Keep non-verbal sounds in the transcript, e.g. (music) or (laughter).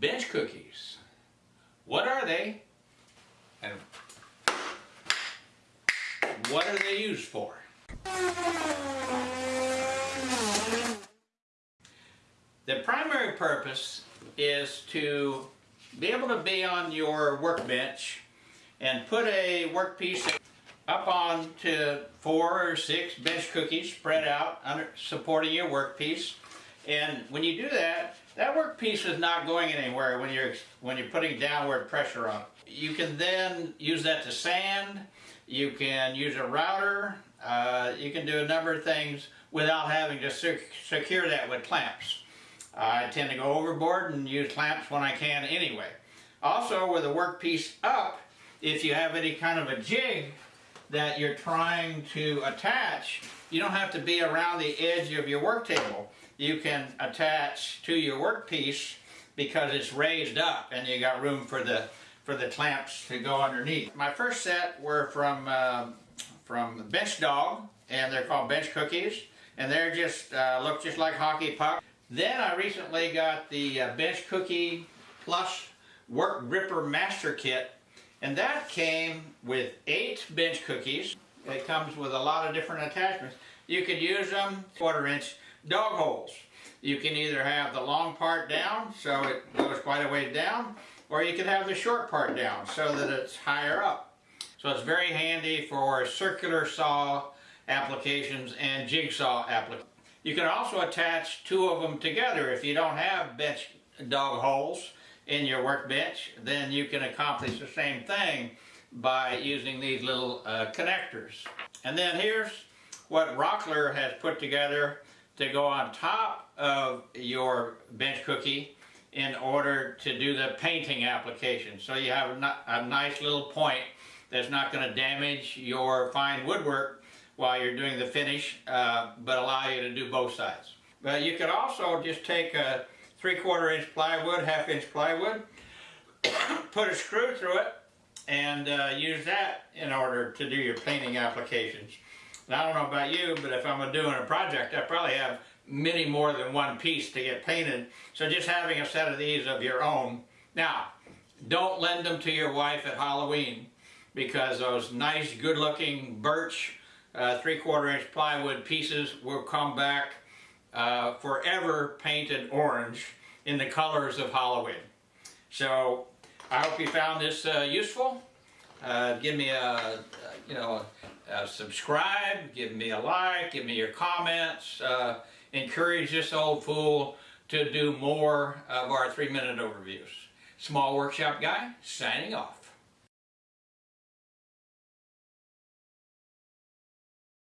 bench cookies. What are they? And what are they used for? The primary purpose is to be able to be on your workbench and put a workpiece up onto four or six bench cookies spread out under supporting your workpiece. And when you do that, that workpiece is not going anywhere when you're when you're putting downward pressure on it. You can then use that to sand. You can use a router. Uh, you can do a number of things without having to sec secure that with clamps. I tend to go overboard and use clamps when I can anyway. Also, with a workpiece up, if you have any kind of a jig that you're trying to attach, you don't have to be around the edge of your work table. You can attach to your workpiece because it's raised up and you got room for the for the clamps to go underneath. My first set were from uh, from Bench Dog and they're called bench cookies and they're just uh, look just like hockey puck. Then I recently got the uh, Bench Cookie Plus Work Gripper Master Kit and that came with eight bench cookies. It comes with a lot of different attachments. You could use them quarter inch dog holes. You can either have the long part down so it goes quite a ways down or you can have the short part down so that it's higher up. So it's very handy for circular saw applications and jigsaw applications. You can also attach two of them together if you don't have bench dog holes in your workbench, then you can accomplish the same thing by using these little uh, connectors. And then here's what Rockler has put together to go on top of your bench cookie in order to do the painting application. So you have a nice little point that's not going to damage your fine woodwork while you're doing the finish, uh, but allow you to do both sides. But you could also just take a three quarter inch plywood, half inch plywood, (coughs) put a screw through it, and uh, use that in order to do your painting applications. Now, I don't know about you, but if I'm doing a project, I probably have many more than one piece to get painted. So just having a set of these of your own. Now, don't lend them to your wife at Halloween because those nice, good-looking birch uh, three-quarter inch plywood pieces will come back uh, forever painted orange in the colors of Halloween. So I hope you found this uh, useful. Uh, give me a, you know, a subscribe, give me a like, give me your comments. Uh, encourage this old fool to do more of our three-minute overviews. Small Workshop Guy, signing off.